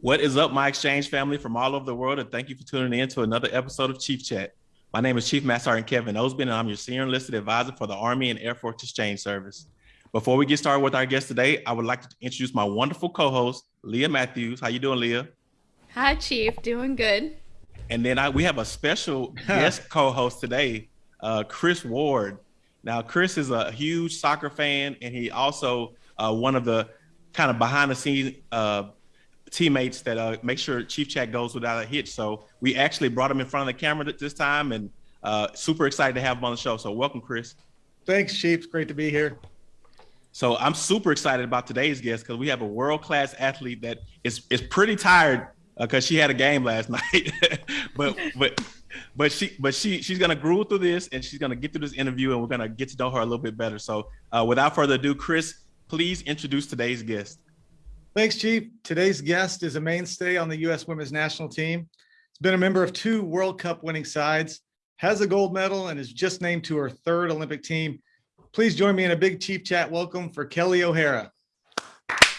What is up, my exchange family from all over the world, and thank you for tuning in to another episode of Chief Chat. My name is Chief Master Sergeant Kevin Absten, and I'm your senior enlisted advisor for the Army and Air Force Exchange Service. Before we get started with our guest today, I would like to introduce my wonderful co-host, Leah Matthews. How you doing, Leah? Hi, Chief. Doing good. And then I, we have a special guest co-host today, uh, Chris Ward. Now, Chris is a huge soccer fan, and he also uh, one of the kind of behind the scenes uh, teammates that uh, make sure Chief Chat goes without a hitch. So we actually brought him in front of the camera this time, and uh, super excited to have him on the show. So welcome, Chris. Thanks, Chief. It's great to be here. So I'm super excited about today's guest because we have a world-class athlete that is is pretty tired because uh, she had a game last night, but but but she but she she's gonna groove through this and she's gonna get through this interview and we're gonna get to know her a little bit better. So uh, without further ado, Chris, please introduce today's guest. Thanks, Chief. Today's guest is a mainstay on the U.S. Women's National Team. He's been a member of two World Cup winning sides, has a gold medal, and is just named to her third Olympic team. Please join me in a big Chief Chat welcome for Kelly O'Hara.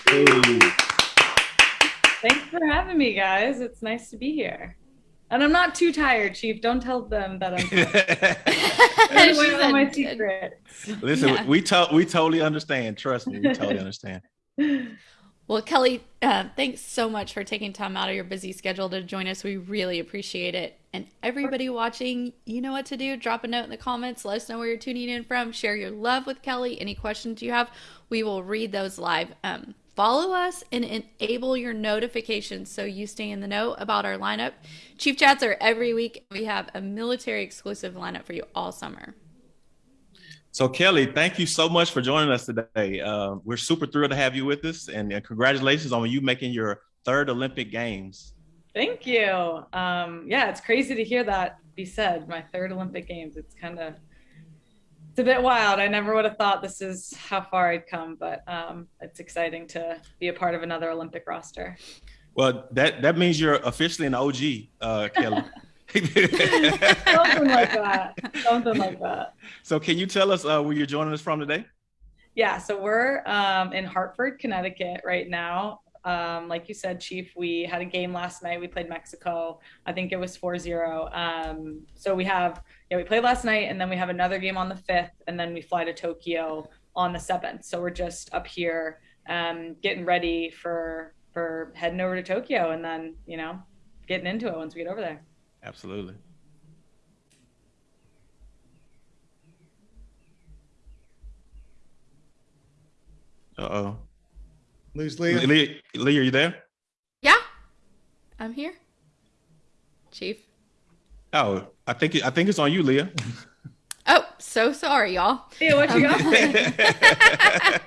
Hey. Thanks for having me, guys. It's nice to be here. And I'm not too tired, Chief. Don't tell them that I'm tired. all my secrets. Listen, yeah. we to we totally understand. Trust me, we totally understand. Well, Kelly, uh, thanks so much for taking time out of your busy schedule to join us. We really appreciate it. And everybody watching, you know what to do. Drop a note in the comments. Let us know where you're tuning in from. Share your love with Kelly. Any questions you have, we will read those live. Um, follow us and enable your notifications so you stay in the know about our lineup. Chief Chats are every week. We have a military exclusive lineup for you all summer. So Kelly, thank you so much for joining us today. Uh, we're super thrilled to have you with us, and, and, congratulations on you making your third Olympic Games. Thank you. Um, yeah, it's crazy to hear that be said. My third Olympic Games. It's kind of it's a bit wild. I never would have thought this is how far I'd come, but um, it's exciting to be a part of another Olympic roster. Well, that that means you're officially an OG, uh, Kelly. Something like that. Something like that. So, can you tell us uh, where you're joining us from today? Yeah, so we're um, in Hartford, Connecticut right now. Um, like you said, Chief, we had a game last night. We played Mexico. I think it was 4 0. Um, so we have, yeah, we played last night and then we have another game on the 5th and then we fly to Tokyo on the 7th. So we're just up here um, getting ready for for heading over to Tokyo and then, you know, getting into it once we get over there. Absolutely. Uh-oh. Lose Leah. Leah. Leah, are you there? Yeah, I'm here. Chief. Oh, I think I think it's on you, Leah. So sorry, y'all. Yeah, what you got?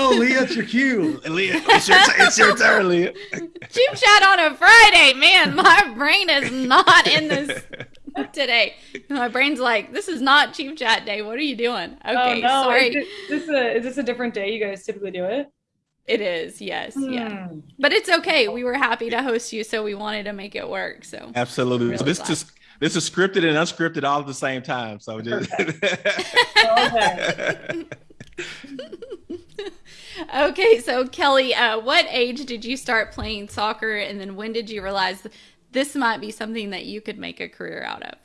oh, Leah, it's your cue. Leah, it's your, it's your turn, Leah. Chief chat on a Friday. Man, my brain is not in this today. My brain's like, this is not Chief Chat day. What are you doing? Oh, okay, oh, no. sorry. Is this, a, is this a different day you guys typically do it? It is, yes, hmm. yeah. But it's okay. We were happy to host you, so we wanted to make it work. So absolutely. Really so this just this is scripted and unscripted all at the same time. So just okay. So Kelly, uh, what age did you start playing soccer, and then when did you realize this might be something that you could make a career out of?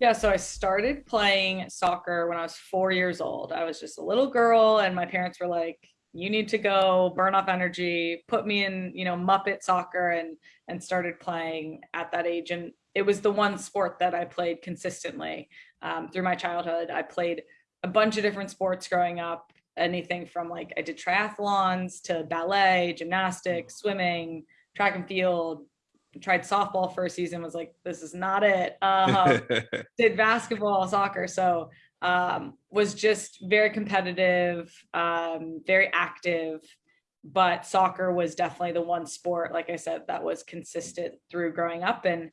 Yeah, so I started playing soccer when I was four years old. I was just a little girl, and my parents were like, "You need to go burn off energy." Put me in, you know, Muppet soccer, and and started playing at that age. And it was the one sport that I played consistently um, through my childhood. I played a bunch of different sports growing up, anything from like I did triathlons to ballet, gymnastics, swimming, track and field. Tried softball for a season, was like, this is not it. Um, did basketball, soccer. So um, was just very competitive, um, very active, but soccer was definitely the one sport, like I said, that was consistent through growing up. And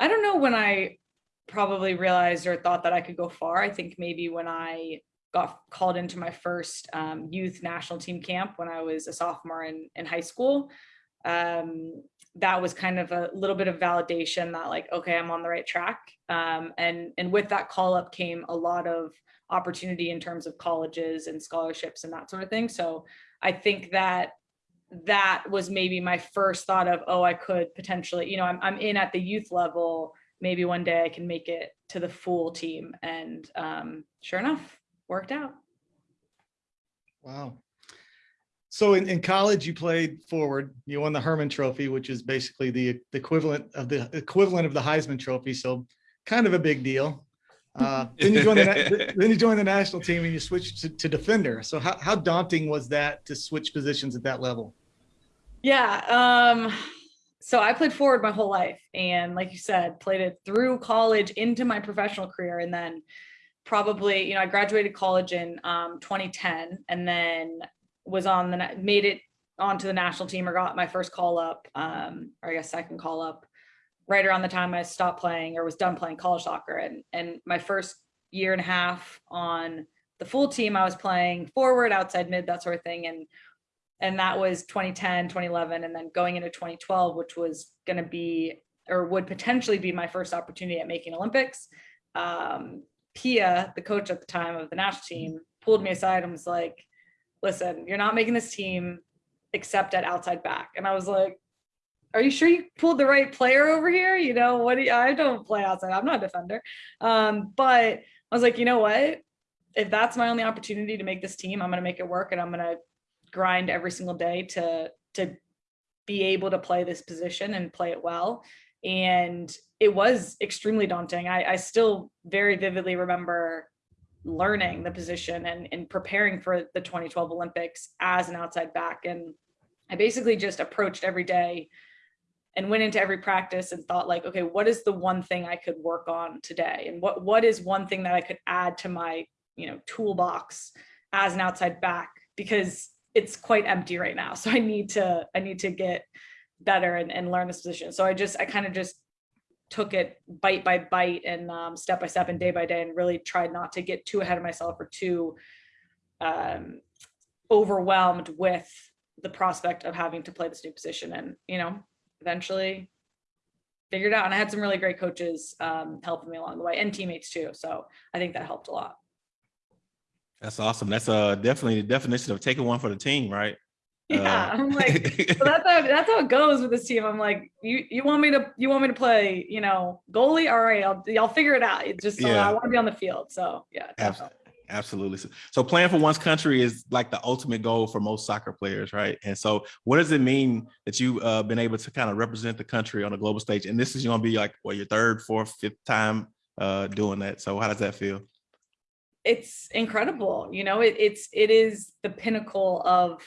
I don't know when I probably realized or thought that I could go far. I think maybe when I got called into my first um, youth national team camp when I was a sophomore in, in high school. Um, that was kind of a little bit of validation that like, okay, I'm on the right track. Um, and, and with that call up came a lot of opportunity in terms of colleges and scholarships and that sort of thing. So I think that that was maybe my first thought of, oh, I could potentially, you know, I'm, I'm in at the youth level. Maybe one day I can make it to the full team. And um, sure enough, worked out. Wow. So in, in college, you played forward. You won the Hermann Trophy, which is basically the, the equivalent of the equivalent of the Heisman Trophy. So kind of a big deal. Uh, then you joined the then you joined the national team and you switched to, to defender. So how, how daunting was that to switch positions at that level? Yeah. Um, so I played forward my whole life, and like you said, played it through college into my professional career, and then probably you know I graduated college in um, 2010, and then was on the made it onto the national team or got my first call up, um, or I guess second call up right around the time I stopped playing or was done playing college soccer. And and my first year and a half on the full team, I was playing forward, outside mid, that sort of thing. And and that was 2010, 2011, and then going into 2012, which was going to be or would potentially be my first opportunity at making Olympics. Um, Pia, the coach at the time of the national team, pulled me aside and was like, "Listen, you're not making this team except at outside back." And I was like, are you sure you pulled the right player over here? You know, what do you, I don't play outside. I'm not a defender. Um, but I was like, you know what? If that's my only opportunity to make this team, I'm going to make it work and I'm going to grind every single day to, to be able to play this position and play it well. And it was extremely daunting. I, I still very vividly remember learning the position and, and preparing for the 2012 Olympics as an outside back. And I basically just approached every day and went into every practice and thought like, okay, what is the one thing I could work on today? And what what is one thing that I could add to my, you know, toolbox as an outside back? Because it's quite empty right now. So I need to, I need to get better and, and learn this position. So I just, I kind of just took it bite by bite and um, step by step and day by day and really tried not to get too ahead of myself or too um, overwhelmed with the prospect of having to play this new position. And, you know, eventually figured out. And I had some really great coaches um, helping me along the way and teammates too. So I think that helped a lot. That's awesome. That's uh, definitely the definition of taking one for the team, right? Yeah, uh, I'm like, so that's how that's how it goes with this team. I'm like, you you want me to you want me to play, you know, goalie? All right, I'll I'll figure it out. It's just yeah. I want to be on the field. So yeah, definitely. Absolutely. So, so playing for one's country is like the ultimate goal for most soccer players, right? And so what does it mean that you've uh, been able to kind of represent the country on a global stage? And this is going to be like, well, your third, fourth, fifth time uh, doing that. So how does that feel? It's incredible. You know, it, it's, it is the pinnacle of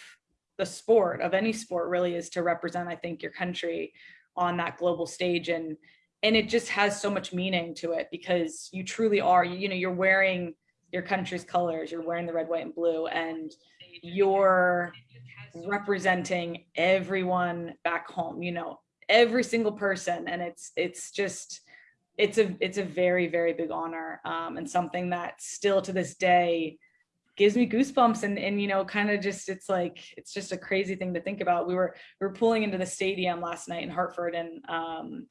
the sport of any sport really is to represent, I think, your country on that global stage. And, and it just has so much meaning to it because you truly are, you know, you're wearing your country's colors, you're wearing the red, white, and blue, and you're representing everyone back home, you know, every single person. And it's it's just it's a it's a very, very big honor um, and something that still to this day gives me goosebumps and and you know kind of just it's like it's just a crazy thing to think about. We were we were pulling into the stadium last night in hartford and um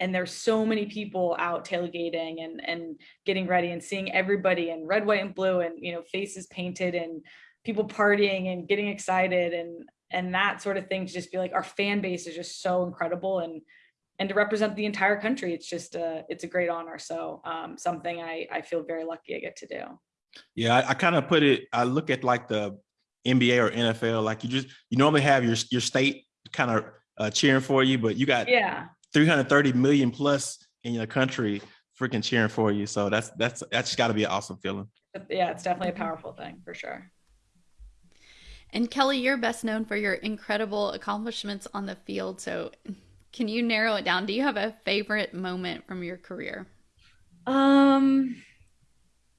and there's so many people out tailgating and and getting ready and seeing everybody in red white and blue and you know faces painted and people partying and getting excited and and that sort of thing to just be like our fan base is just so incredible and and to represent the entire country it's just a it's a great honor so um, something i i feel very lucky i get to do yeah i, I kind of put it i look at like the nba or nfl like you just you normally have your your state kind of uh, cheering for you but you got yeah 330 million plus in your country freaking cheering for you. So that's that's that's got to be an awesome feeling. Yeah, it's definitely a powerful thing for sure. And Kelly, you're best known for your incredible accomplishments on the field. So, can you narrow it down? Do you have a favorite moment from your career? Um,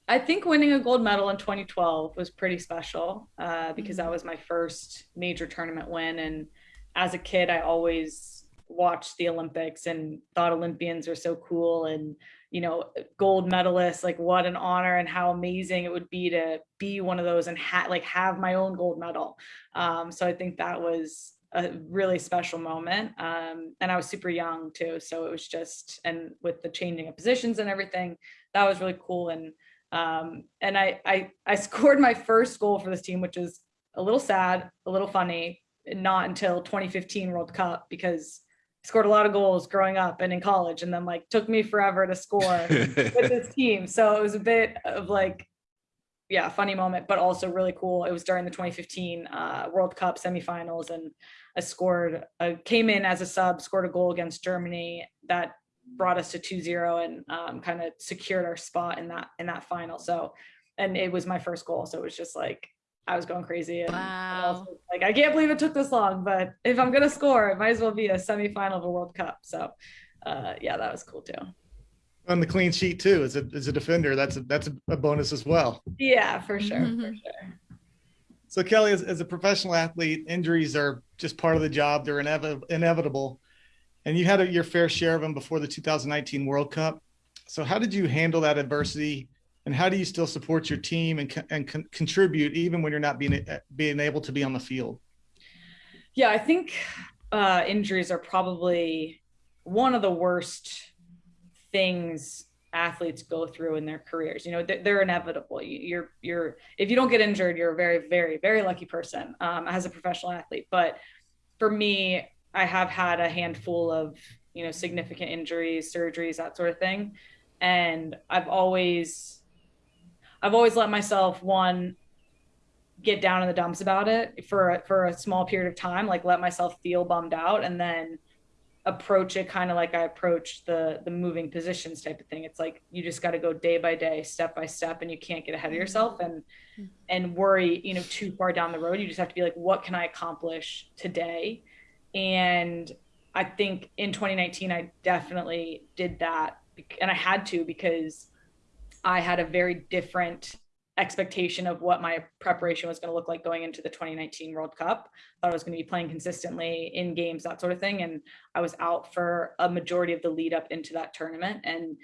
I think winning a gold medal in 2012 was pretty special uh, because that mm-hmm. was my first major tournament win. And as a kid, I always watched the Olympics and thought Olympians were so cool and you know gold medalists like what an honor and how amazing it would be to be one of those and ha- like have my own gold medal um, so I think that was a really special moment um, and I was super young too so it was just and with the changing of positions and everything that was really cool and um, and I, I I scored my first goal for this team which is a little sad a little funny not until 2015 World Cup because I scored a lot of goals growing up and in college, and then like took me forever to score with this team. So it was a bit of like, yeah, funny moment, but also really cool. It was during the 2015 uh, World Cup semifinals, and I scored, I came in as a sub, scored a goal against Germany that brought us to 2-0 and um, kind of secured our spot in that in that final. So, and it was my first goal, so it was just like I was going crazy. And, and Wow. also, like I can't believe it took this long, but if I'm gonna score, it might as well be a semifinal of a World Cup. So, uh, yeah, that was cool too. On the clean sheet too, as a, as a defender, that's a, that's a bonus as well. Yeah, for sure, for Mhm. sure. So Kelly, as, as a professional athlete, injuries are just part of the job. They're inevi- inevitable. And you had a, your fair share of them before the 2019 World Cup. So how did you handle that adversity? And how do you still support your team and, co- and con- contribute even when you're not being, being able to be on the field? Yeah, I think uh, injuries are probably one of the worst things athletes go through in their careers. You know, they're, they're inevitable. You, you're you're if you don't get injured, you're a very very very lucky person um, as a professional athlete. But for me, I have had a handful of you know significant injuries, surgeries, that sort of thing, and I've always I've always let myself one get down in the dumps about it for for a small period of time like let myself feel bummed out and then approach it kind of like I approach the the moving positions type of thing. It's like you just got to go day by day step by step and you can't get ahead of mm-hmm. yourself and mm-hmm. and worry you know too far down the road. You just have to be like what can I accomplish today? And I think in 2019 I definitely did that and I had to because I had a very different expectation of what my preparation was going to look like going into the 2019 World Cup. Thought I was going to be playing consistently in games, that sort of thing. And I was out for a majority of the lead up into that tournament. And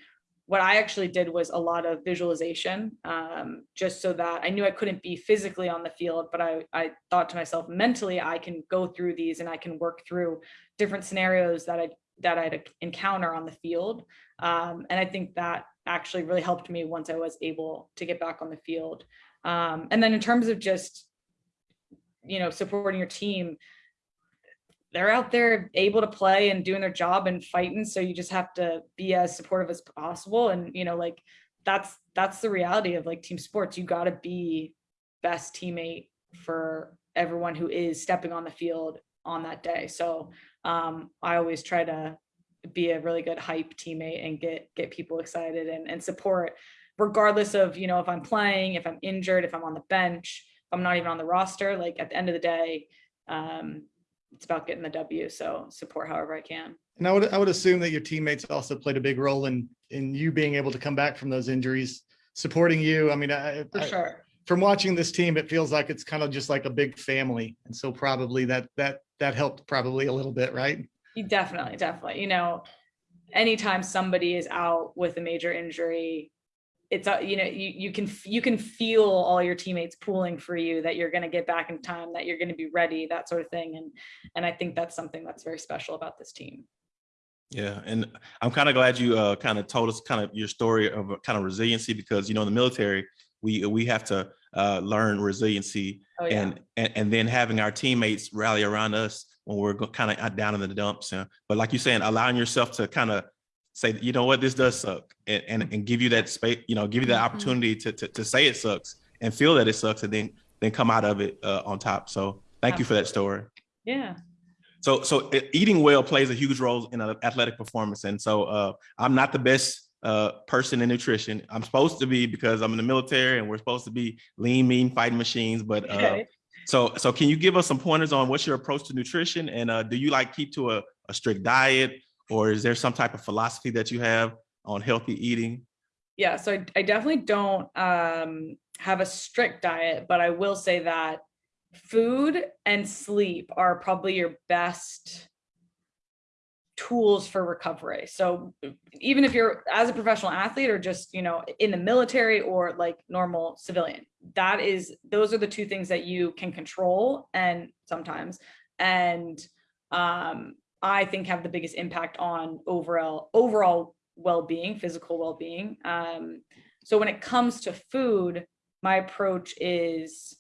what I actually did was a lot of visualization, um, just so that I knew I couldn't be physically on the field, but I, I thought to myself mentally, I can go through these and I can work through different scenarios that I that I'd encounter on the field. Um, and I think that actually really helped me once I was able to get back on the field. Um, and then in terms of just, you know, supporting your team, they're out there able to play and doing their job and fighting. So you just have to be as supportive as possible. And, you know, like that's, that's the reality of like team sports. You got to be best teammate for everyone who is stepping on the field on that day. So um, I always try to be a really good hype teammate and get get people excited and, and support regardless of you know if i'm playing if i'm injured if i'm on the bench if i'm not even on the roster like at the end of the day um it's about getting the w so support however i can And I would, I would assume that your teammates also played a big role in, in you being able to come back from those injuries, supporting you. I mean, I, for I- sure from watching this team, it feels like it's kind of just like a big family. And so probably that, that, that helped probably a little bit, right? Definitely, definitely. You know, anytime somebody is out with a major injury, it's uh, you know you you can you can feel all your teammates pulling for you that you're going to get back in time, that you're going to be ready, that sort of thing. And and I think that's something that's very special about this team. Yeah, and I'm kind of glad you uh, kind of told us kind of your story of kind of resiliency because you know in the military we we have to uh, learn resiliency Oh yeah, and, and and then having our teammates rally around us when we're kind of down in the dumps. Uh, but like you're saying, allowing yourself to kind of say, you know what, this does suck, and and, and give you that space, you know, give you that Mhm. opportunity to, to to say it sucks and feel that it sucks, and then then come out of it uh, on top. So thank you for that story. yeah, So, so eating well plays a huge role in athletic performance. And so, uh, I'm not the best uh, person in nutrition. I'm supposed to be because I'm in the military and we're supposed to be lean, mean fighting machines. But uh, okay. So, so can you give us some pointers on what's your approach to nutrition? And uh, do you like keep to a, a strict diet, or is there some type of philosophy that you have on healthy eating? yeah so I, I definitely don't um have a strict diet but i will say that food and sleep are probably your best tools for recovery. So even if you're as a professional athlete or just you know in the military or like normal civilian that is those are the two things that you can control and sometimes and um i think have the biggest impact on overall overall well-being physical well-being. Um so when it comes to food my approach is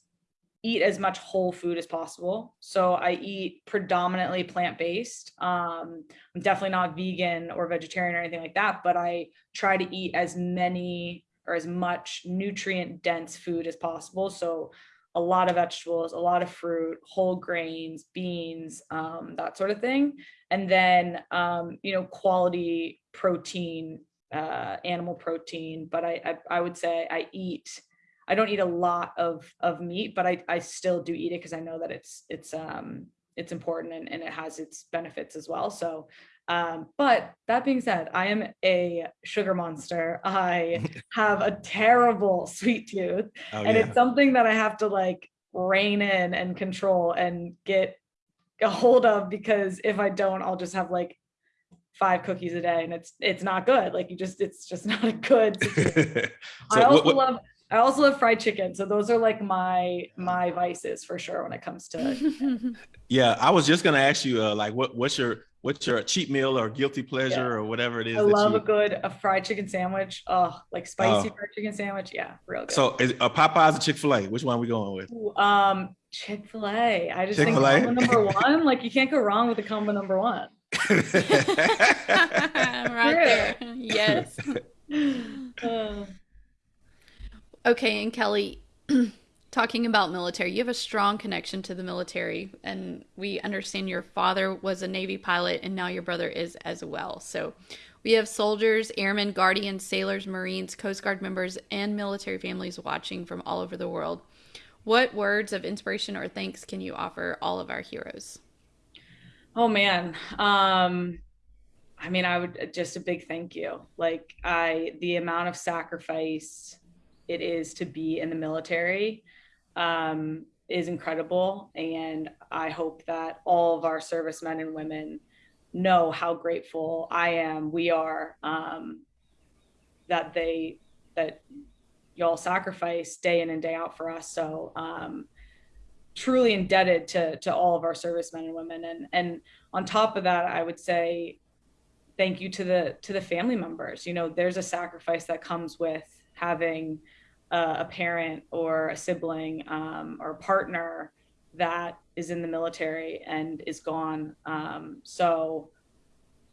eat as much whole food as possible. So I eat predominantly plant based. Um, I'm definitely not vegan or vegetarian or anything like that, but I try to eat as many or as much nutrient dense food as possible. So a lot of vegetables, a lot of fruit, whole grains, beans, um, that sort of thing. And then, um, you know, quality protein, uh, animal protein. But I, I, I would say I eat I don't eat a lot of of meat, but I I still do eat it because I know that it's it's um it's important and, and it has its benefits as well. So um, but that being said, I am a sugar monster. I have a terrible sweet tooth, oh, and yeah. it's something that I have to like rein in and control and get a hold of because if I don't, I'll just have like five cookies a day and it's it's not good like you just it's just not a good so i also what, what, love I also love fried chicken. So those are like my my vices for sure when it comes to Yeah, I was just gonna ask you uh, like what what's your what's your cheat meal or guilty pleasure yeah. or whatever it is. I love you... a good a fried chicken sandwich. Oh, like spicy oh. fried chicken sandwich. Yeah, real good. So is a Popeyes or Chick-fil-A? Which one are we going with? Ooh, um Chick-fil-A. I just Chick-fil-A? think combo number one. Like you can't go wrong with the combo number one. right there. Yes. Uh. Okay, and Kelly, talking about military, you have a strong connection to the military, and we understand your father was a Navy pilot, and now your brother is as well. So we have soldiers, airmen, guardians, sailors, Marines, Coast Guard members, and military families watching from all over the world. What words of inspiration or thanks can you offer all of our heroes? Oh man, um, I mean, I would just a big thank you. Like I, the amount of sacrifice it is to be in the military um, is incredible. And I hope that all of our servicemen and women know how grateful I am, we are, um, that they, that y'all sacrifice day in and day out for us. So, um, truly indebted to, to all of our servicemen and women. And, and on top of that, I would say, thank you to the, to the family members. You know, there's a sacrifice that comes with having uh, a parent or a sibling um, or a partner that is in the military and is gone. Um, so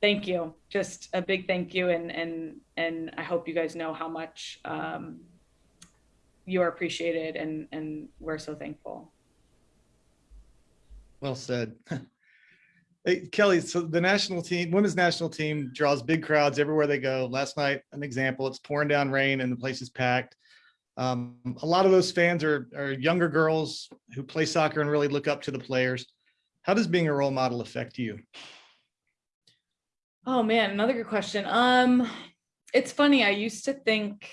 thank you. Just a big thank you. And, and, and I hope you guys know how much um, you are appreciated and, and we're so thankful. Well said. Hey, Kelly, so the national team, women's national team draws big crowds everywhere they go. Last night, an example, it's pouring down rain and the place is packed. Um, a lot of those fans are, are younger girls who play soccer and really look up to the players. How does being a role model affect you? Oh man, another good question. Um, it's funny. I used to think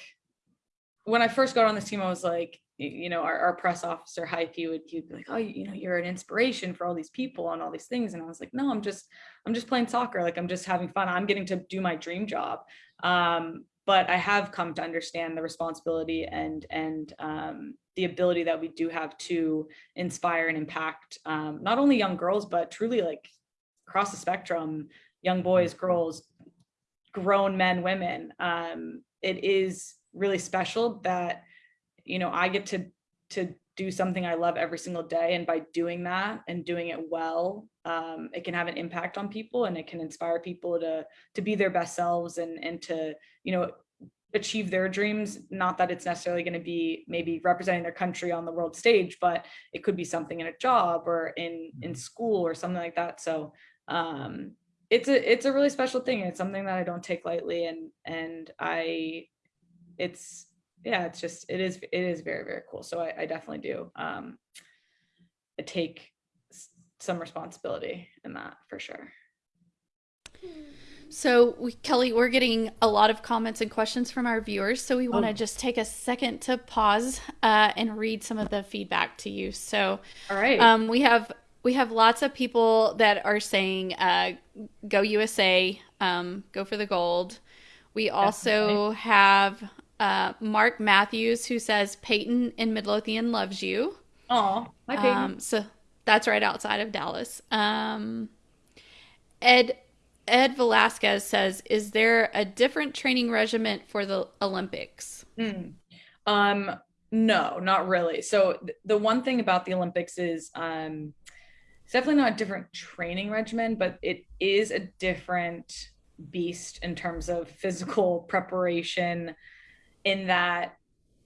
when I first got on this team, I was like, you know, our, our press officer, Heif, he would, he'd be like, oh, you know, you're an inspiration for all these people and all these things. And I was like, no, I'm just, I'm just playing soccer. Like, I'm just having fun. I'm getting to do my dream job. Um, but I have come to understand the responsibility and and um, the ability that we do have to inspire and impact um, not only young girls but truly like across the spectrum, young boys, girls, grown men, women. Um, it is really special that you know I get to to do something I love every single day, and by doing that and doing it well, um, it can have an impact on people and it can inspire people to to be their best selves and and to you know achieve their dreams not that it's necessarily going to be maybe representing their country on the world stage but it could be something in a job or in in mm-hmm. school or something like that so um it's a it's a really special thing it's something that i don't take lightly and and i it's yeah it's just it is it is very very cool so i, I definitely do um take some responsibility in that for sure. So, we, Kelly, we're getting a lot of comments and questions from our viewers. So, we want to oh. just take a second to pause uh, and read some of the feedback to you. So, all right, um, we have we have lots of people that are saying, uh, "Go USA, um, go for the gold." We also Definitely. have uh, Mark Matthews who says, "Peyton in Midlothian loves you." Oh, hi Peyton. Um, so that's right outside of Dallas. Um, Ed Ed Velasquez says, "Is there a different training regimen for the Olympics?" Mm. Um, No, not really. So th- the one thing about the Olympics is um, it's definitely not a different training regimen, but it is a different beast in terms of physical preparation. In that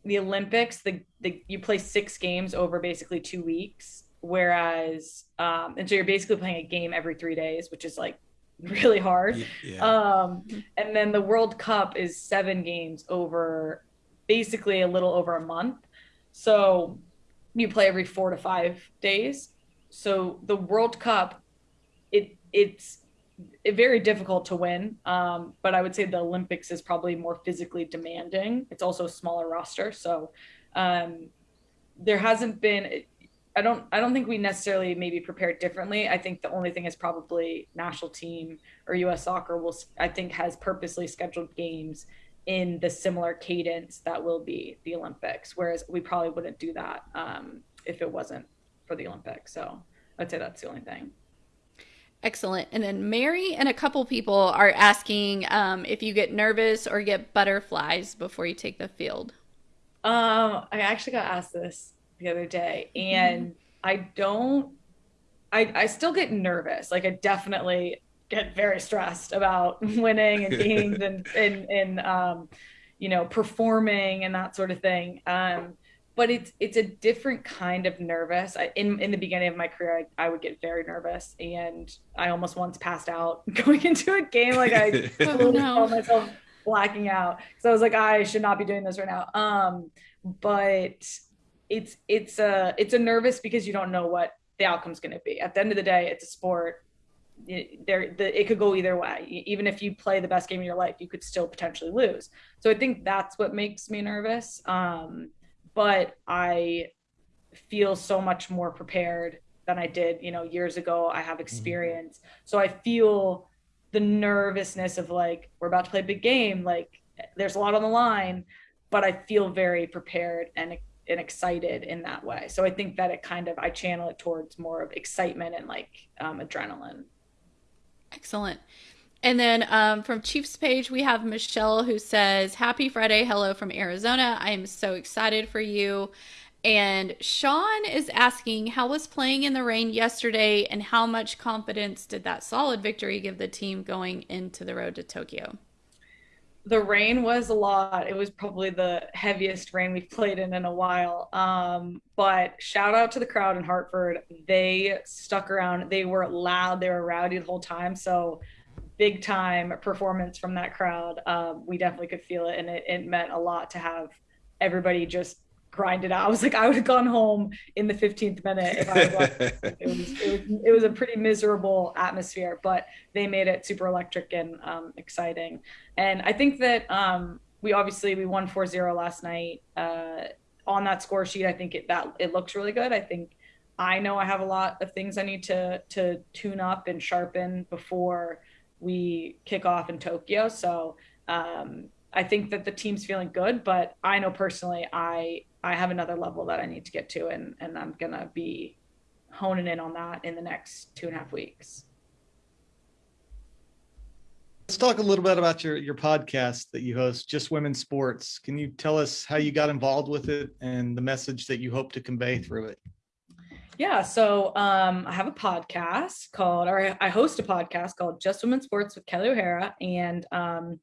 the Olympics, the, the you play six games over basically two weeks, whereas um, and so you're basically playing a game every three days, which is like really hard. Yeah. Um, and then the World Cup is seven games over basically a little over a month. So you play every four to five days. So the World Cup, it it's very difficult to win. Um, but I would say the Olympics is probably more physically demanding. It's also a smaller roster, so um, there hasn't been. I don't. I don't think we necessarily maybe prepared differently. I think the only thing is probably national team or U.S. Soccer will. I think has purposely scheduled games in the similar cadence that will be the Olympics, whereas we probably wouldn't do that um, if it wasn't for the Olympics. So I'd say that's the only thing. Excellent. And then Mary and a couple people are asking um, if you get nervous or get butterflies before you take the field. Um, I actually got asked this the other day, and mm-hmm. I don't. I I still get nervous. Like I definitely get very stressed about winning and games and and and um, you know performing and that sort of thing. Um, but it's it's a different kind of nervous. I, in in the beginning of my career, I, I, would get very nervous, and I almost once passed out going into a game. Like I oh, no. myself blacking out because I was like, I should not be doing this right now. Um, but it's it's a it's a nervous because you don't know what the outcome's going to be. At the end of the day, it's a sport. It, there, the, it could go either way. Even if you play the best game of your life, you could still potentially lose. So I think that's what makes me nervous. Um, but I feel so much more prepared than I did, you know, years ago. I have mm-hmm. experience. Mm-hmm. So I feel the nervousness of like, we're about to play a big game, like there's a lot on the line, but I feel very prepared and and excited in that way. So I think that it kind of I channel it towards more of excitement and like um, adrenaline. Excellent. And then um, from Chiefs page, we have Michelle who says, Happy Friday. Hello from Arizona. I am so excited for you. And Sean is asking, How was playing in the rain yesterday and how much confidence did that solid victory give the team going into the road to Tokyo? The rain was a lot. It was probably the heaviest rain we've played in in a while. Um, but shout out to the crowd in Hartford. They stuck around. They were loud. They were rowdy the whole time. So big time performance from that crowd. Um, we definitely could feel it, and it, it meant a lot to have everybody just grind it out. I was like, I would have gone home in the 15th minute if I it, was it was it was a pretty miserable atmosphere, but they made it super electric and um, exciting. And I think that um, we obviously we won 4-0 last night. Uh, on that score sheet, I think it that it looks really good. I think I know I have a lot of things I need to to tune up and sharpen before we kick off in Tokyo. So um, I think that the team's feeling good, but I know personally I I have another level that I need to get to, and and I'm gonna be honing in on that in the next two and a half weeks. Let's talk a little bit about your your podcast that you host, Just Women's Sports. Can you tell us how you got involved with it and the message that you hope to convey through it? Yeah, so um, I have a podcast called, or I host a podcast called Just Women Sports with Kelly O'Hara, and um,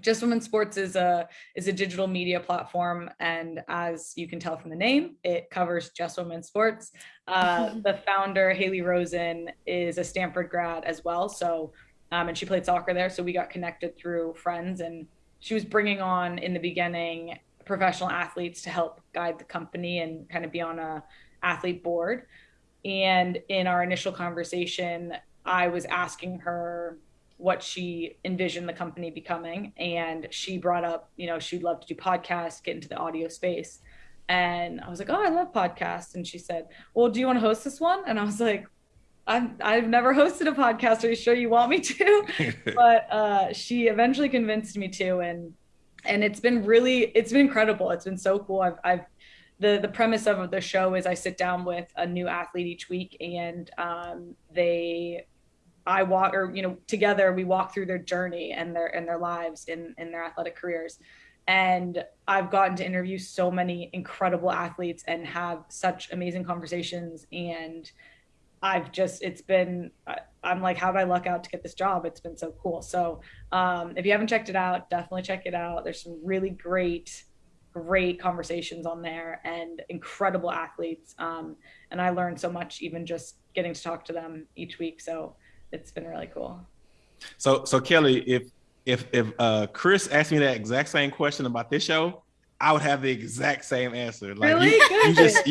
Just Women Sports is a is a digital media platform, and as you can tell from the name, it covers just women's sports. Uh, the founder Haley Rosen is a Stanford grad as well, so um, and she played soccer there, so we got connected through friends, and she was bringing on in the beginning professional athletes to help guide the company and kind of be on a athlete board. And in our initial conversation, I was asking her what she envisioned the company becoming. And she brought up, you know, she'd love to do podcasts, get into the audio space. And I was like, oh, I love podcasts. And she said, well, do you want to host this one? And I was like, I've, I've never hosted a podcast. Are you sure you want me to? but uh, she eventually convinced me to. And and it's been really, it's been incredible. It's been so cool. I've, I've the the premise of the show is I sit down with a new athlete each week, and um, they, I walk or you know together we walk through their journey and their and their lives in in their athletic careers, and I've gotten to interview so many incredible athletes and have such amazing conversations. And I've just, it's been, I'm like, how did I luck out to get this job? It's been so cool. So um, if you haven't checked it out, definitely check it out. There's some really great, great conversations on there and incredible athletes. Um, and I learned so much even just getting to talk to them each week. So it's been really cool. So, so Kelly, if if if uh, Chris asked me that exact same question about this show, I would have the exact same answer. Like really? you, you just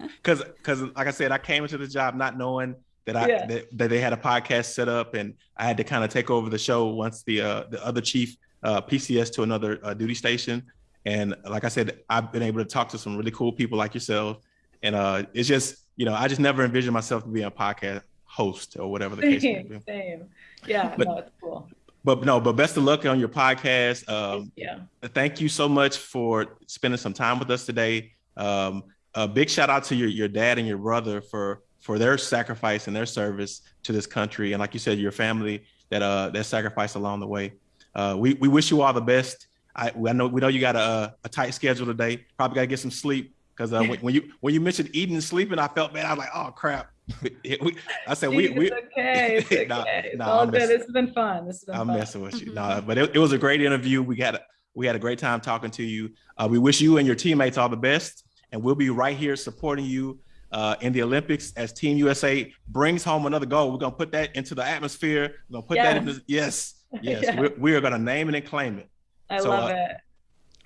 because because like I said, I came into the job not knowing that I yeah. that, that, they had a podcast set up, and I had to kind of take over the show once the uh, the other chief uh, PCS to another uh, duty station. And like I said, I've been able to talk to some really cool people like yourself, and uh, it's just you know I just never envisioned myself to be a podcast host or whatever the case may be. Same, yeah, but, no, it's cool but no, but best of luck on your podcast. Um, yeah. Thank you so much for spending some time with us today. Um, a big shout out to your your dad and your brother for for their sacrifice and their service to this country, and like you said, your family that uh that sacrifice along the way. Uh, we we wish you all the best. I, I know we know you got a, a tight schedule today. Probably got to get some sleep because uh, when, when, you when you mentioned eating and sleeping, I felt bad. I was like, oh crap. we, I said we, we okay. It's okay. nah, it's nah, all good. This has been fun. This has been I'm fun. messing with you. No, but it, it, was a great interview. We got we had a great time talking to you. Uh, we wish you and your teammates all the best, and we'll be right here supporting you uh, in the Olympics as Team USA brings home another gold. We're gonna put that into the atmosphere. We're gonna put yes. that in. The, yes, yes. yes. We're, we are gonna name it and claim it. I so, love uh, it.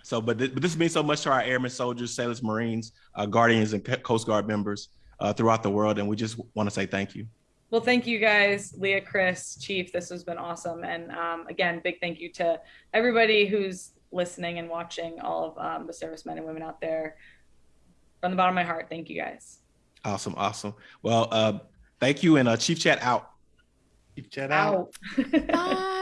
So, but, th- but this means so much to our airmen, soldiers, sailors, Marines, uh, Guardians, and Coast Guard members uh, throughout the world. And we just want to say thank you. Well, thank you guys, Leah, Chris, Chief. This has been awesome. And um, again, big thank you to everybody who's listening and watching, all of um, the servicemen and women out there. From the bottom of my heart, thank you guys. Awesome, awesome. Well, uh, thank you, and uh, Chief Chat out. Chief Chat out. out. Bye.